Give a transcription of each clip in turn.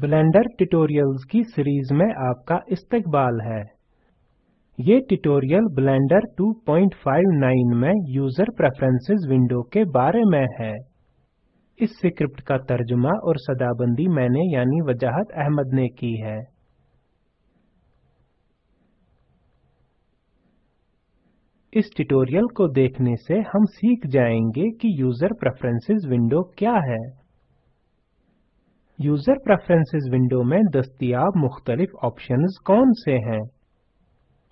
Blender tutorials की series में आपका इस्तकबाल है। ये ट्यूटोरियल ब्लेंडर 259 में यूज़र प्रेफरेंसेस विंडो के बारे में है। इस स्क्रिप्ट का तर्जुमा और सदाबंदी मैंने यानी वजाहत अहमद ने की है। इस ट्यूटोरियल को देखने से हम सीख जाएँगे कि यूज़र प्रेफरेंसेस विंडो क्या है। यूज़र प्रेफरेंसेस विंडो में दस्तियाब मुख्तलिफ़ ऑप्शंस कौन से हैं?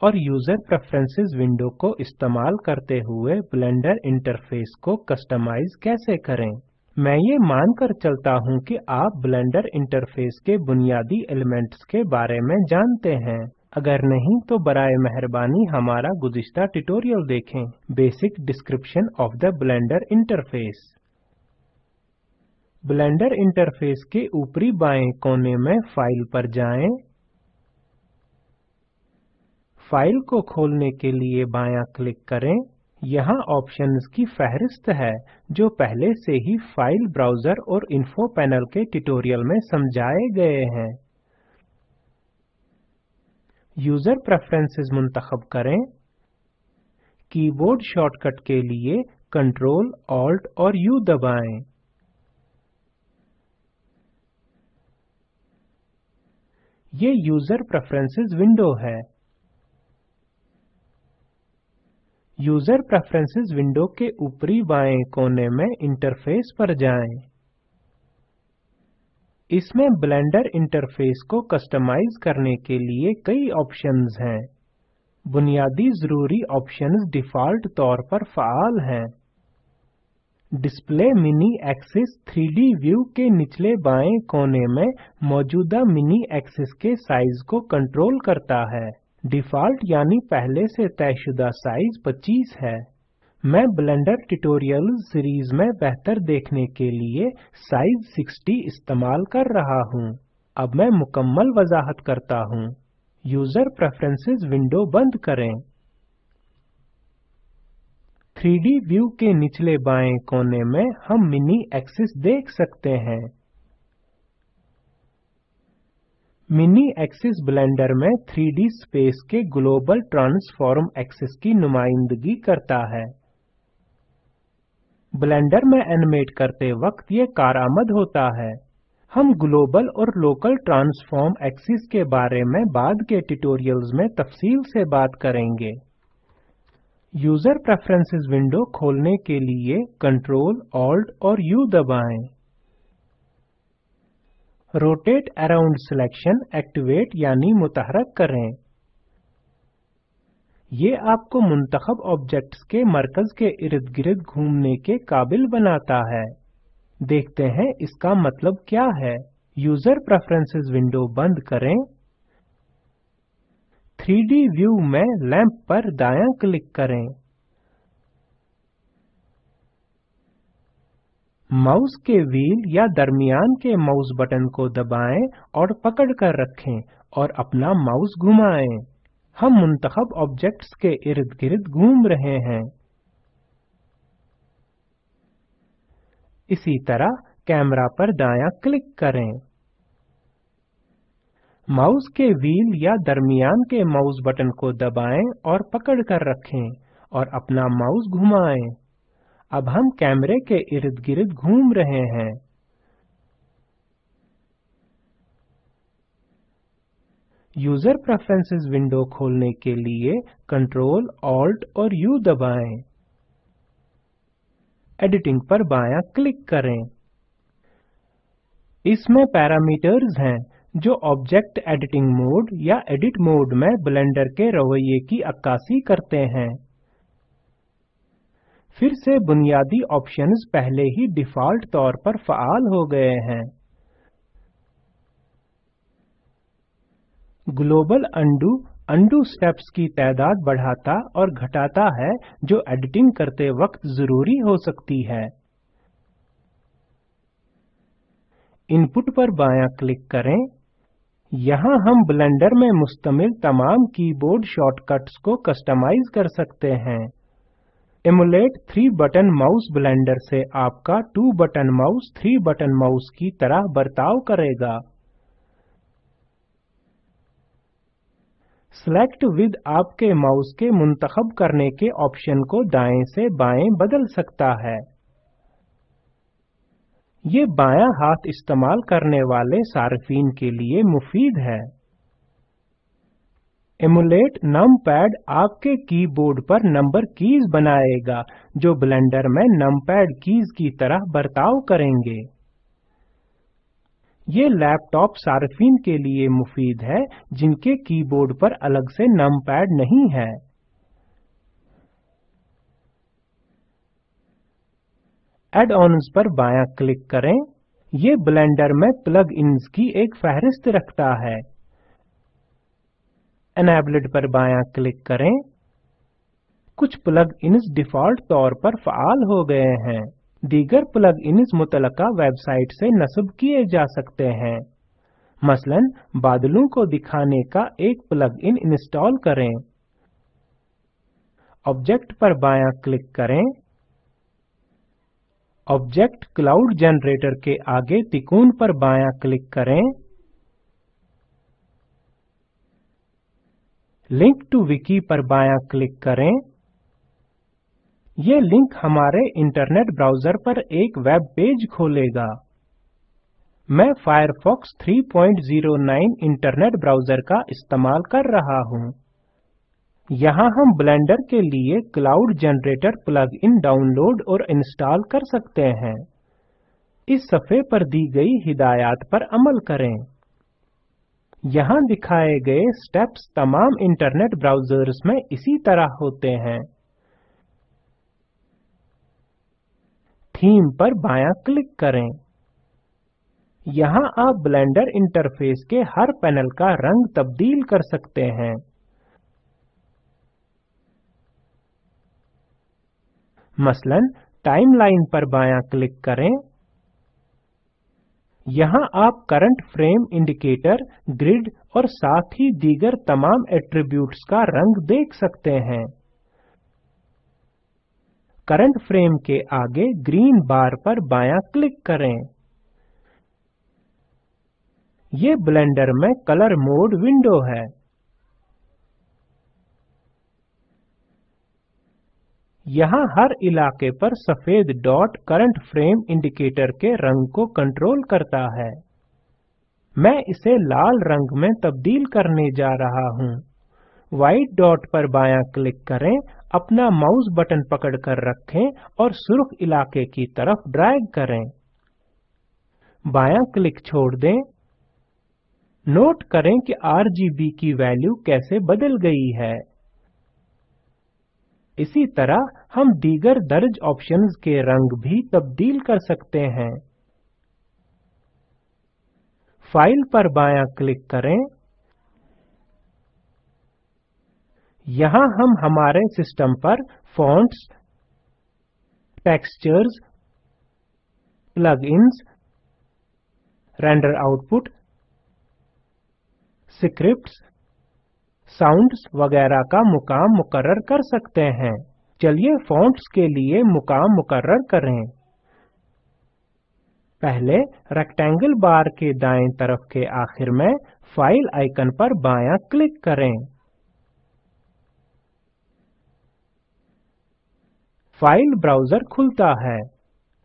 और यूज़र प्रेफरेंसेस विंडो को इस्तेमाल करते हुए ब्लेंडर इंटरफेस को कस्टमाइज कैसे करें? मैं ये मानकर चलता हूँ कि आप ब्लेंडर इंटरफेस के बुनियादी एलिमेंट्स के बारे में जानते हैं। अगर नहीं तो बराए मेहरबानी हमारा गुज़िश्ता ट्यूटोरियल देखें। Basic description of the Blender interface. Blender interface के ऊपरी बाएँ कोने में फ़ाइल पर जाएँ। फ़ाइल को खोलने के लिए बायां क्लिक करें। यहाँ ऑप्शंस की फहरिस्त है, जो पहले से ही फ़ाइल ब्राउज़र और इन्फो पैनल के ट्यूटोरियल में समझाए गए हैं। यूज़र प्रेफरेंसेस मुंतखब करें। कीबोर्ड शॉर्टकट के लिए कंट्रोल, ऑल्ट और यू दबाएँ। ये यूज़र प्रेफरेंसेस विंडो है। यूज़र प्रेफरेंसेस विंडो के ऊपरी बाएँ कोने में इंटरफेस पर जाएँ। इसमें ब्लेंडर इंटरफेस को कस्टमाइज करने के लिए कई ऑप्शंस हैं। बुनियादी ज़रूरी ऑप्शंस डिफ़ॉल्ट तौर पर फाल हैं। Display mini axis 3D view के निचले बाएँ कोने में मौजूदा मिनी एक्सिस के साइज़ को कंट्रोल करता है। डिफ़ॉल्ट यानी पहले से तयशुदा साइज़ 25 है। मैं ब्लेंडर ट्यूटोरियल सीरीज़ में बेहतर देखने के लिए साइज़ 60 इस्तेमाल कर रहा हूँ। अब मैं मुकम्मल वजाहत करता हूँ। यूज़र प्रेफरेंसेस विंडो बंद करें। 3D व्यू के निचले बाएँ कोने में हम मिनी एक्सिस देख सकते हैं। मिनी एक्सिस ब्लेंडर में 3D स्पेस के ग्लोबल ट्रांसफॉर्म एक्सिस की नुमाइंदगी करता है। ब्लेंडर में एनिमेट करते वक्त ये कारआमद होता है। हम ग्लोबल और लोकल ट्रांसफॉर्म एक्सिस के बारे में बाद के ट्यूटोरियल्स में तफसील से बात करेंगे। यूज़र प्रेफरेंसेस विंडो खोलने के लिए कंट्रोल, ऑल्ट और यू दबाएँ। रोटेट अराउंड सिलेक्शन, एक्टिवेट यानी मुतहरक करें। ये आपको मुंतखब ऑब्जेक्ट्स के मरकज के इर्द गिर्द घूमने के काबिल बनाता है। देखते हैं इसका मतलब क्या है। यूज़र प्रेफरेंसेस विंडो बंद करें। 3D व्यू में लैंप पर दायां क्लिक करें। माउस के व्हील या दरमियान के माउस बटन को दबाएँ और पकड़ कर रखें और अपना माउस घुमाएँ। हम मुंतखब ऑब्जेक्ट्स के इर्द गिर्द घूम रहे हैं। इसी तरह कैमरा पर दायां क्लिक करें। माउस के व्हील या दरमियान के माउस बटन को दबाएँ और पकड़ कर रखें और अपना माउस घुमाएँ। अब हम कैमरे के इर्द गिर्द घूम रहे हैं। यूज़र प्रेफरेंसेस विंडो खोलने के लिए कंट्रोल, ऑल्ट और यू दबाएँ। एडिटिंग पर बायां क्लिक करें। इसमें पैरामीटर्स हैं। जो ऑब्जेक्ट एडिटिंग मोड या एडिट मोड में ब्लेंडर के रवैये की अक्कासी करते हैं। फिर से बुनियादी ऑप्शंस पहले ही डिफ़ॉल्ट तौर पर फ़ाल हो गए हैं। ग्लोबल अंडू अंडू स्टेप्स की तादाद बढ़ाता और घटाता है, जो एडिटिंग करते वक्त ज़रूरी हो सकती है। इनपुट पर बायां क्लिक करें। यहाँ हम ब्लेंडर में मुस्तमिल तमाम कीबोर्ड शॉर्टकट्स को कस्टमाइज कर सकते हैं। Emulate three button mouse Blender से आपका two button mouse three button mouse की तरह बर्ताव करेगा। सेलेक्ट विद आपके माउस के मुंतखब करने के ऑप्शन को दाएँ से बाएँ बदल सकता है। ये बायां हाथ इस्तेमाल करने वाले सार्फिन के लिए मुफीद है। एमुलेट नमपैड आपके कीबोर्ड पर नंबर कीज बनाएगा, जो ब्लेंडर में नमपैड कीज की तरह बर्ताव करेंगे। ये लैपटॉप सार्फिन के लिए मुफीद है, जिनके कीबोर्ड पर अलग से नमपैड नहीं है। एड-ऑन्स पर बायां क्लिक करें। ये ब्लेंडर में प्लग-इन्स की एक फहरिस्त रखता है। एनेबल्ड पर बायां क्लिक करें। कुछ प्लग-इन्स डिफ़ॉल्ट तौर पर फ़ाल हो गए हैं। दीगर प्लग-इन्स मुतलका वेबसाइट से नस्ब किए जा सकते हैं। मसलन, बादलों को दिखाने का एक प्लग-इन इंस्टॉल करें। ऑब्जेक्ट पर बायां क्लिक करें। ऑब्जेक्ट क्लाउड जनरेटर के आगे तिकोन पर बायां क्लिक करें। लिंक टू विकी पर बायां क्लिक करें। यह लिंक हमारे इंटरनेट ब्राउज़र पर एक वेब पेज खोलेगा। मैं फायरफॉक्स 309 इंटरनेट ब्राउज़र का इस्तेमाल कर रहा हूँ। यहाँ हम ब्लेंडर के लिए क्लाउड जनरेटर प्लग-इन डाउनलोड और इंस्टॉल कर सकते हैं। इस सफ़े पर दी गई हिदायत पर अमल करें। यहाँ दिखाए गए स्टेप्स तमाम इंटरनेट ब्राउजर्स में इसी तरह होते हैं। थीम पर बायां क्लिक करें। यहाँ आप ब्लेंडर इंटरफेस के हर पैनल का रंग तब्दील कर सकते हैं। मसलन टाइमलाइन पर बायां क्लिक करें। यहाँ आप करंट फ्रेम इंडिकेटर ग्रिड और साथ ही दीगर तमाम एट्रीब्यूट्स का रंग देख सकते हैं। करंट फ्रेम के आगे ग्रीन बार पर बायां क्लिक करें। ये ब्लेंडर में कलर मोड विंडो है। यहाँ हर इलाके पर सफ़ेद डॉट करंट फ्रेम इंडिकेटर के रंग को कंट्रोल करता है। मैं इसे लाल रंग में तब्दील करने जा रहा हूँ। व्हाइट डॉट पर बायां क्लिक करें, अपना माउस बटन पकड़कर रखें और सुर्ख इलाके की तरफ़ ड्रैग करें। बायां क्लिक छोड़ दें। नोट करें कि आरजीबी की वैल्यू कैसे बदल गई है। इसी तरह हम दीगर दर्ज ऑप्शंस के रंग भी तब्दील कर सकते हैं। फ़ाइल पर बायां क्लिक करें। यहाँ हम हमारे सिस्टम पर fonts textures plugins render output scripts sounds वगैरह का मुकाम मुकर्र कर सकते हैं। चलिए फॉन्ट्स के लिए मुकाम मुकर्र करें। पहले रेक्टेंगल बार के दाएँ तरफ़ के आखिर में फ़ाइल आइकन पर बायां क्लिक करें। फ़ाइल ब्राउज़र खुलता है।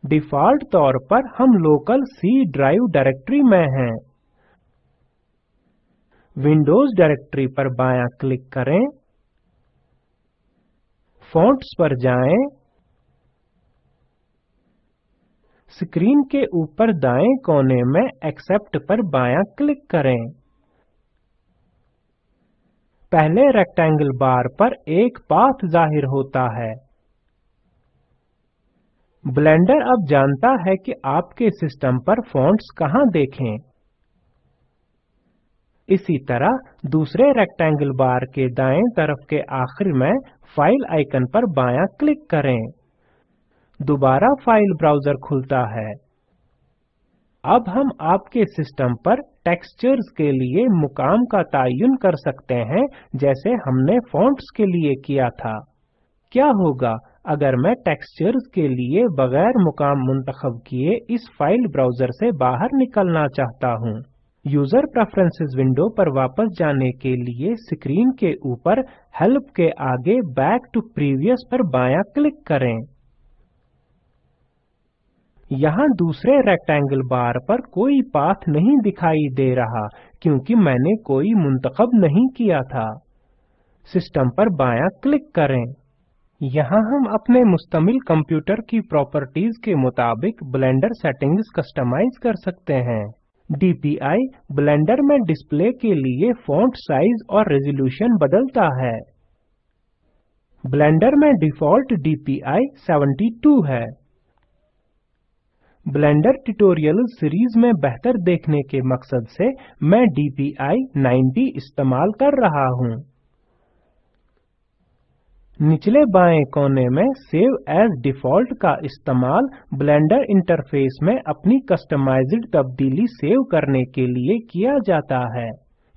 डिफ़ॉल्ट तौर पर हम लोकल सी ड्राइव डायरेक्टरी में हैं। विंडोज़ डायरेक्टरी पर बायां क्लिक करें। फ़ॉन्ट्स पर जाएँ। स्क्रीन के ऊपर दाएँ कोने में एक्सेप्ट पर बायां क्लिक करें। पहले रेक्टेंगल बार पर एक पाथ ज़ाहिर होता है। ब्लेंडर अब जानता है कि आपके सिस्टम पर फॉन्ट्स कहाँ देखें। इसी तरह दूसरे रेक्टेंगल बार के दाएँ तरफ़ के आखिर में फ़ाइल आइकन पर बायां क्लिक करें। दोबारा फ़ाइल ब्राउज़र खुलता है। अब हम आपके सिस्टम पर टेक्सचर्स के लिए मुकाम का तयन कर सकते हैं, जैसे हमने फॉन्ट्स के लिए किया था। क्या होगा अगर मैं टेक्सचर्स के लिए बगैर मुकाम मुंतखब किए इस फ़ाइल ब्राउज़र से बाहर निकलना चाहता हूँ? यूज़र प्रेफरेंसेस विंडो पर वापस जाने के लिए स्क्रीन के ऊपर हेल्प के आगे बैक टू प्रीवियस पर बायां क्लिक करें। यहाँ दूसरे रेक्टेंगल बार पर कोई पाथ नहीं दिखाई दे रहा, क्योंकि मैंने कोई मुंतखब नहीं किया था। सिस्टम पर बायां क्लिक करें। यहाँ हम अपने मुस्तमिल कंप्यूटर की प्रॉपर्टीज़ के मुताबिक ब्लेंडर सेटिंग्स कस्टमाइज कर सकते हैं। DPI ब्लेंडर में डिस्प्ले के लिए फॉन्ट साइज़ और रेजोल्यूशन बदलता है। ब्लेंडर में डिफ़ॉल्ट DPI 72 है। ब्लेंडर ट्यूटोरियल सीरीज़ में बेहतर देखने के मकसद से मैं DPI 90 इस्तेमाल कर रहा हूँ। निचले बाएँ कोने में सेव एज डिफ़ॉल्ट का इस्तेमाल ब्लेंडर इंटरफेस में अपनी कस्टमाइज्ड तब्दीली सेव करने के लिए किया जाता है।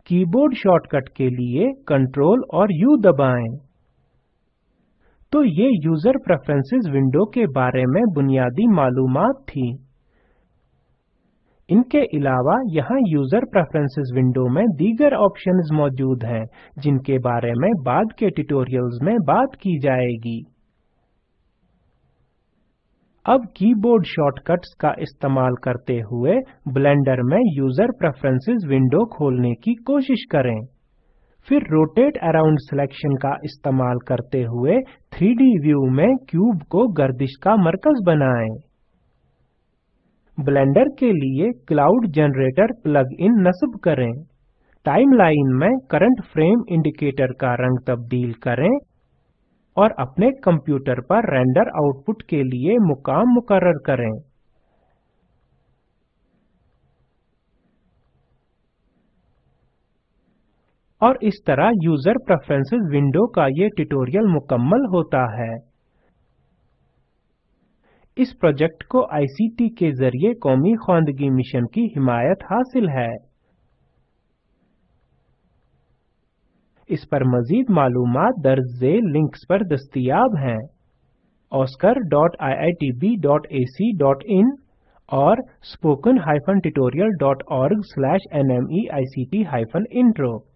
कीबोर्ड शॉर्टकट के लिए कंट्रोल और यू दबाएँ। तो ये यूज़र प्रेफरेंसेस विंडो के बारे में बुनियादी मालूमात थी। इनके अलावा यहाँ यूज़र प्रेफरेंसेस विंडो में दीगर ऑप्शंस मौजूद हैं, जिनके बारे में बाद के ट्यूटोरियल्स में बात की जाएगी। अब कीबोर्ड शॉर्टकट्स का इस्तेमाल करते हुए ब्लेंडर में यूज़र प्रेफरेंसेस विंडो खोलने की कोशिश करें। फिर रोटेट अराउंड सिलेक्शन का इस्तेमाल करते हुए 3D व्यू में क्यूब को गर्दिश का मरकज बनाएँ। ब्लेंडर के लिए क्लाउड जनरेटर प्लग-इन नस्ब करें। टाइमलाइन में करंट फ्रेम इंडिकेटर का रंग तब्दील करें और अपने कंप्यूटर पर रेंडर आउटपुट के लिए मुकाम मुकर्रर करें। और इस तरह यूज़र प्रेफरेंसेस विंडो का ये ट्यूटोरियल मुकम्मल होता है। इस प्रोजेक्ट को आईसीटी के ज़रिए कौमी खानदगी मिशन की हिमायत हासिल है। इस पर मजीद मालूम दर्ज लिंक्स पर दस्तियाब हैं। oscar.iitb.ac.in और spoken-tutorial.org/nmeict-intro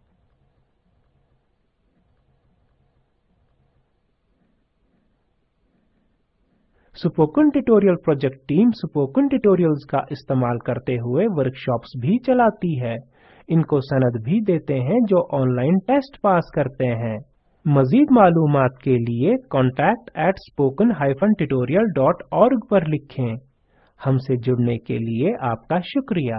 spoken tutorial project team spoken tutorials का इस्तेमाल करते हुए वर्कशॉप्स भी चलाती है। इनको सनद भी देते हैं जो ऑनलाइन टेस्ट पास करते हैं। मजीद मालूम के लिए contact at spoken hyphen tutorial dot org पर लिखें। हमसे जुड़ने के लिए आपका शुक्रिया।